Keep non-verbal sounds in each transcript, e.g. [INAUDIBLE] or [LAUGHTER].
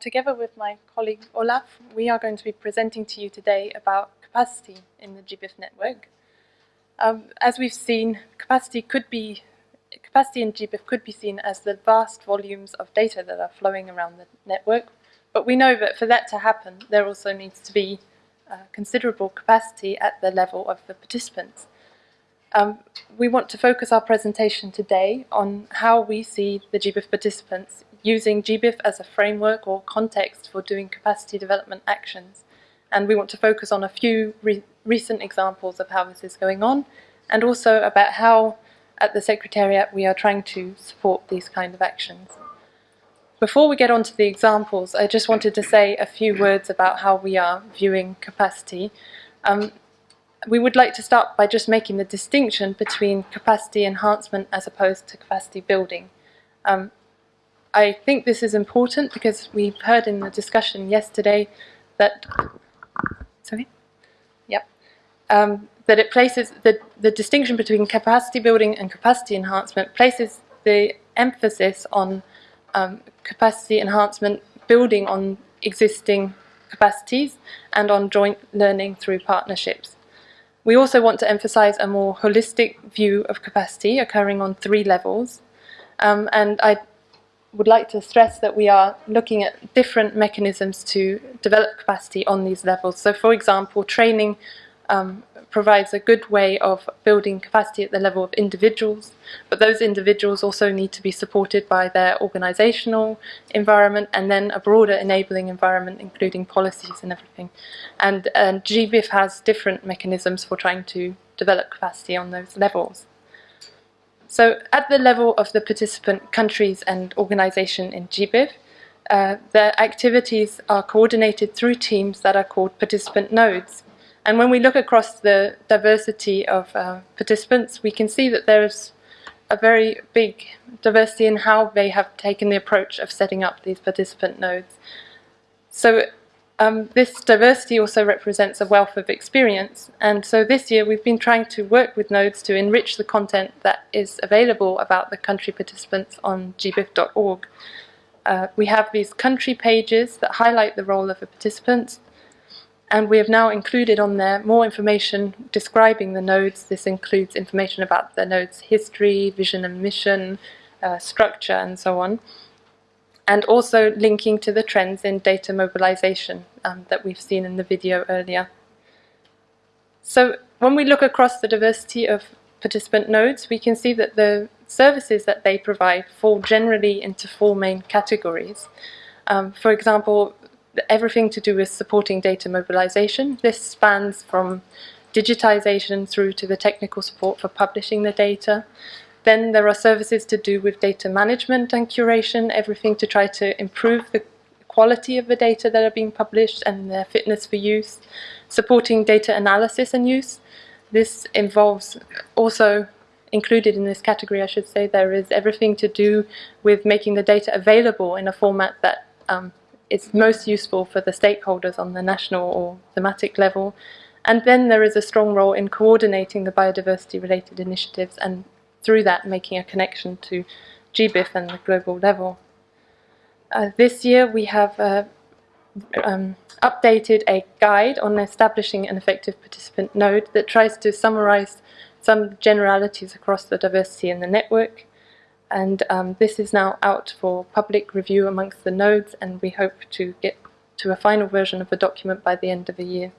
together with my colleague Olaf, we are going to be presenting to you today about capacity in the GBIF network. Um, as we've seen, capacity could be capacity in GBIF could be seen as the vast volumes of data that are flowing around the network, but we know that for that to happen, there also needs to be uh, considerable capacity at the level of the participants. Um, we want to focus our presentation today on how we see the GBIF participants using GBIF as a framework or context for doing capacity development actions. And we want to focus on a few re recent examples of how this is going on and also about how at the Secretariat we are trying to support these kind of actions. Before we get on to the examples, I just wanted to say a few words about how we are viewing capacity. Um, we would like to start by just making the distinction between capacity enhancement as opposed to capacity building. Um, I think this is important because we've heard in the discussion yesterday that, sorry, yep, um, that it places the, the distinction between capacity building and capacity enhancement places the emphasis on um, capacity enhancement building on existing capacities and on joint learning through partnerships. We also want to emphasize a more holistic view of capacity occurring on three levels. Um, and I would like to stress that we are looking at different mechanisms to develop capacity on these levels. So for example, training um, provides a good way of building capacity at the level of individuals, but those individuals also need to be supported by their organizational environment and then a broader enabling environment, including policies and everything. And, and GBIF has different mechanisms for trying to develop capacity on those levels. So at the level of the participant countries and organization in GBIF, uh, their activities are coordinated through teams that are called participant nodes. And when we look across the diversity of uh, participants, we can see that there's a very big diversity in how they have taken the approach of setting up these participant nodes. So um, this diversity also represents a wealth of experience. And so this year we've been trying to work with nodes to enrich the content that is available about the country participants on gbif.org. Uh, we have these country pages that highlight the role of the participants and we have now included on there more information describing the nodes. This includes information about the node's history, vision and mission, uh, structure and so on. And also linking to the trends in data mobilization um, that we've seen in the video earlier. So when we look across the diversity of participant nodes, we can see that the services that they provide fall generally into four main categories. Um, for example, everything to do with supporting data mobilization. This spans from digitization through to the technical support for publishing the data. Then there are services to do with data management and curation, everything to try to improve the quality of the data that are being published and their fitness for use. Supporting data analysis and use. This involves also included in this category, I should say, there is everything to do with making the data available in a format that um, it's most useful for the stakeholders on the national or thematic level. And then there is a strong role in coordinating the biodiversity related initiatives and through that making a connection to GBIF and the global level. Uh, this year we have uh, um, updated a guide on establishing an effective participant node that tries to summarize some generalities across the diversity in the network and um, this is now out for public review amongst the nodes and we hope to get to a final version of the document by the end of the year.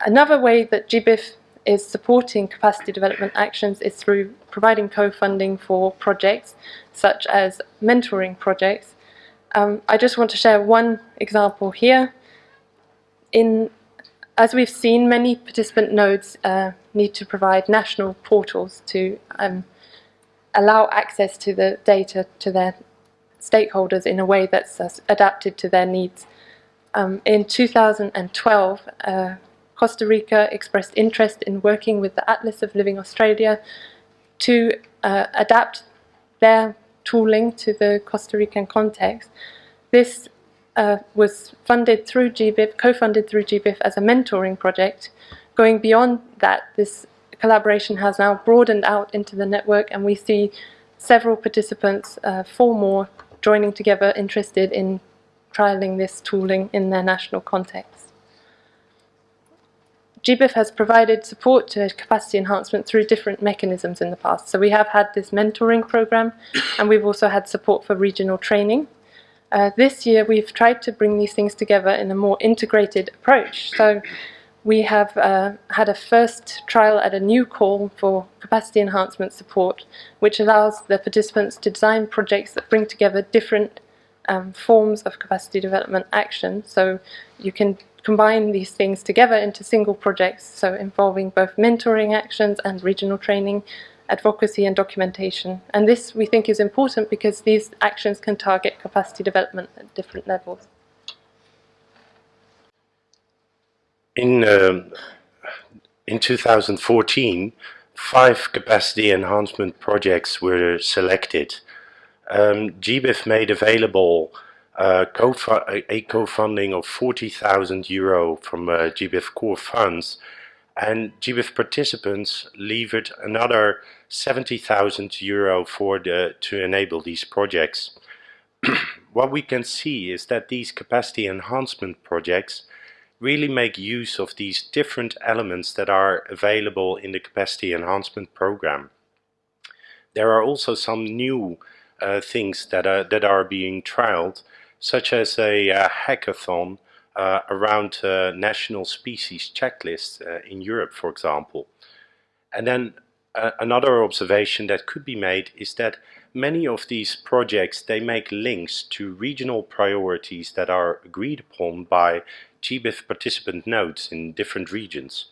Another way that GBIF is supporting capacity development actions is through providing co-funding for projects such as mentoring projects. Um, I just want to share one example here. In, as we've seen, many participant nodes uh, need to provide national portals to um, allow access to the data to their stakeholders in a way that's uh, adapted to their needs. Um, in 2012, uh, Costa Rica expressed interest in working with the Atlas of Living Australia to uh, adapt their tooling to the Costa Rican context. This uh, was funded through GBIF, co-funded through GBIF as a mentoring project. Going beyond that, this collaboration has now broadened out into the network and we see several participants, uh, four more, joining together interested in trialling this tooling in their national context. GBIF has provided support to capacity enhancement through different mechanisms in the past. So we have had this mentoring program and we've also had support for regional training. Uh, this year we've tried to bring these things together in a more integrated approach. So we have uh, had a first trial at a new call for capacity enhancement support, which allows the participants to design projects that bring together different um, forms of capacity development action. So you can combine these things together into single projects, so involving both mentoring actions and regional training, advocacy and documentation. And this we think is important because these actions can target capacity development at different levels. In, um, in 2014, five capacity enhancement projects were selected. Um, GBIF made available co a co-funding of 40,000 euro from uh, GBIF core funds and GBIF participants levered another 70,000 euro for the, to enable these projects. [CLEARS THROAT] what we can see is that these capacity enhancement projects really make use of these different elements that are available in the capacity enhancement program. There are also some new uh, things that are, that are being trialed, such as a uh, hackathon uh, around uh, national species checklists uh, in Europe, for example. And then another observation that could be made is that many of these projects, they make links to regional priorities that are agreed upon by GBIF participant nodes in different regions.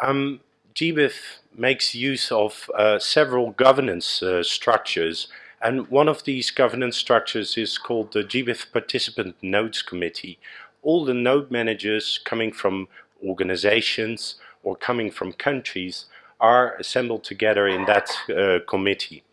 Um, GBIF makes use of several governance structures and one of these governance structures is called the GBIF Participant Nodes Committee. All the node managers coming from organizations or coming from countries are assembled together in that uh, committee.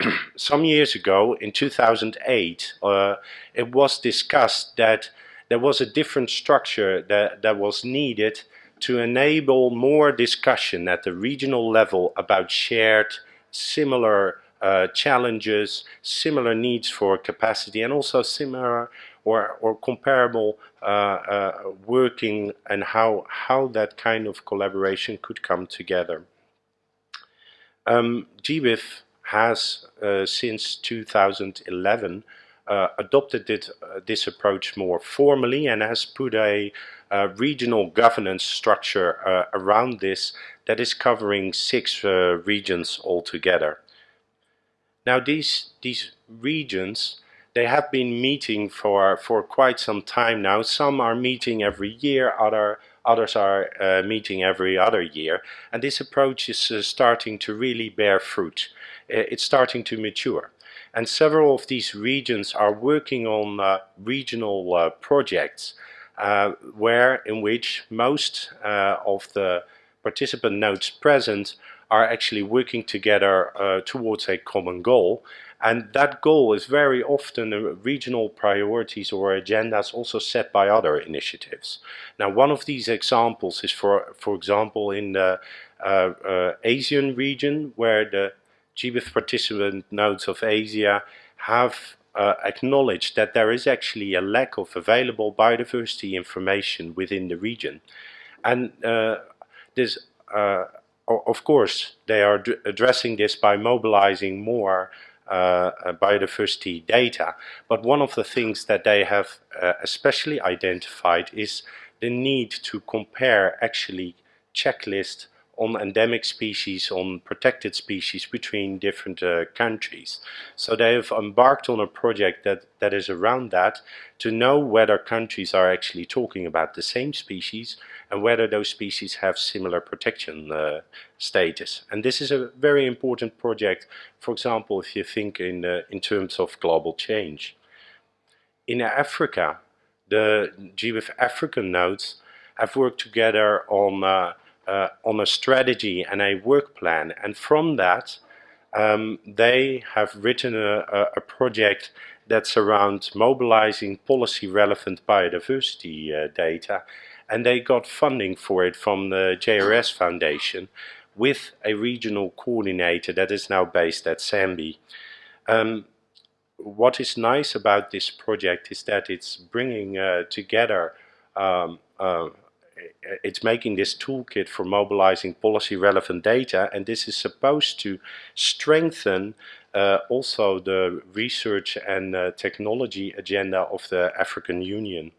[CLEARS THROAT] Some years ago, in 2008, uh, it was discussed that there was a different structure that, that was needed to enable more discussion at the regional level about shared similar uh, challenges, similar needs for capacity and also similar or, or comparable uh, uh, working and how, how that kind of collaboration could come together. Um, GBIF has uh, since 2011 uh, adopted it, this approach more formally and has put a uh, regional governance structure around this that is covering six regions altogether. Now these, these regions, they have been meeting for, for quite some time now. Some are meeting every year, other, others are uh, meeting every other year. And this approach is uh, starting to really bear fruit. It's starting to mature. And several of these regions are working on uh, regional uh, projects uh, where in which most uh, of the participant nodes present are actually working together uh, towards a common goal. And that goal is very often regional priorities or agendas also set by other initiatives. Now, one of these examples is, for, for example, in the uh, uh, Asian region, where the GBIF participant nodes of Asia have uh, acknowledged that there is actually a lack of available biodiversity information within the region. And uh, this uh, of course, they are addressing this by mobilizing more uh, uh, biodiversity data. But one of the things that they have uh, especially identified is the need to compare actually checklist on endemic species, on protected species between different uh, countries. So they have embarked on a project that, that is around that to know whether countries are actually talking about the same species and whether those species have similar protection uh, status. And this is a very important project, for example, if you think in, uh, in terms of global change. In Africa, the GBIF African nodes have worked together on uh, on a strategy and a work plan. And from that, um, they have written a, a, project that's around mobilizing policy relevant biodiversity uh, data. And they got funding for it from the JRS Foundation with a regional coordinator that is now based at SANBI. Um, what is nice about this project is that it's bringing uh, together, um, uh, it's making this toolkit for mobilizing policy relevant data and this is supposed to strengthen uh, also the research and uh, technology agenda of the African Union.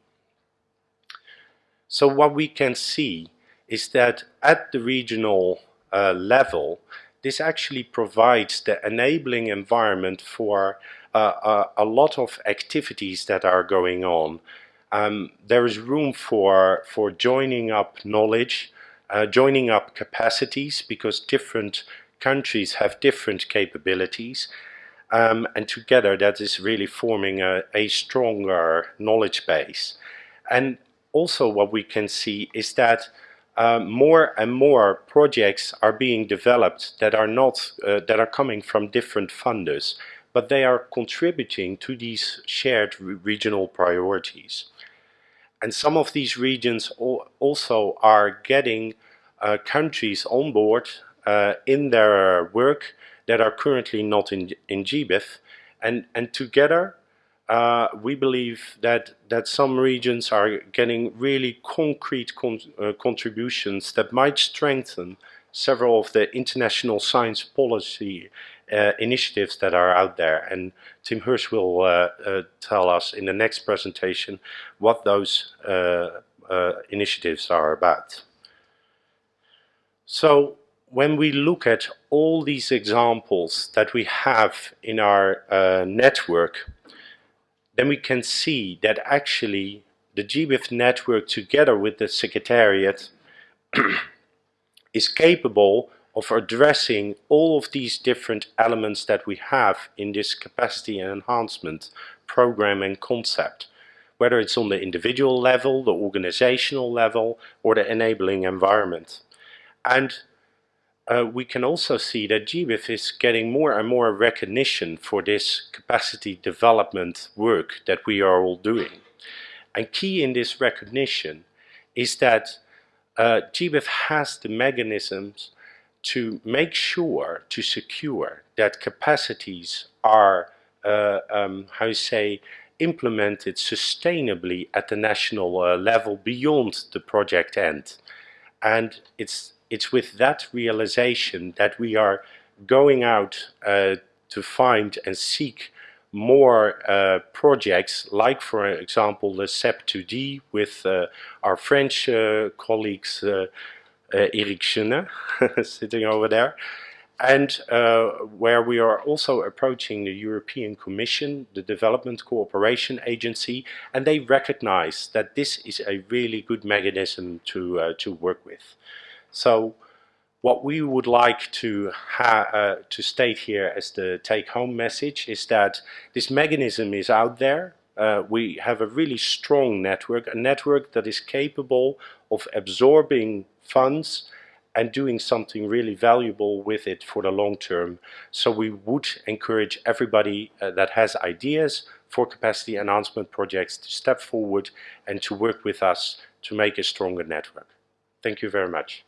So what we can see is that at the regional uh, level, this actually provides the enabling environment for uh, a, a, lot of activities that are going on. Um, there is room for, for joining up knowledge, uh, joining up capacities because different countries have different capabilities um, and together that is really forming a, a stronger knowledge base. And also what we can see is that uh, more and more projects are being developed that are not uh, that are coming from different funders but they are contributing to these shared re regional priorities and some of these regions also are getting uh, countries on board uh, in their work that are currently not in, in GBIF and, and together uh, we believe that, that some regions are getting really concrete con uh, contributions that might strengthen several of the international science policy uh, initiatives that are out there. And Tim Hirsch will uh, uh, tell us in the next presentation what those uh, initiatives are about. So when we look at all these examples that we have in our network, then we can see that actually the GBIF network together with the Secretariat [CLEARS THROAT] is capable of addressing all of these different elements that we have in this capacity and enhancement program and concept whether it's on the individual level, the organizational level or the enabling environment. And uh, we can also see that GBIF is getting more and more recognition for this capacity development work that we are all doing. And key in this recognition is that uh, GBIF has the mechanisms to make sure, to secure that capacities are, uh, um, how you say, implemented sustainably at the national uh, level beyond the project end. And it's it's with that realization that we are going out uh, to find and seek more uh, projects like for example the CEP2D with uh, our French uh, colleagues uh, uh, Chenet [LAUGHS] sitting over there and where we are also approaching the European Commission, the Development Cooperation Agency and they recognize that this is a really good mechanism to, to work with. So what we would like to, uh, to state here as the take-home message is that this mechanism is out there. Uh, we have a really strong network, a network that is capable of absorbing funds and doing something really valuable with it for the long term. So we would encourage everybody uh, that has ideas for capacity enhancement projects to step forward and to work with us to make a stronger network. Thank you very much.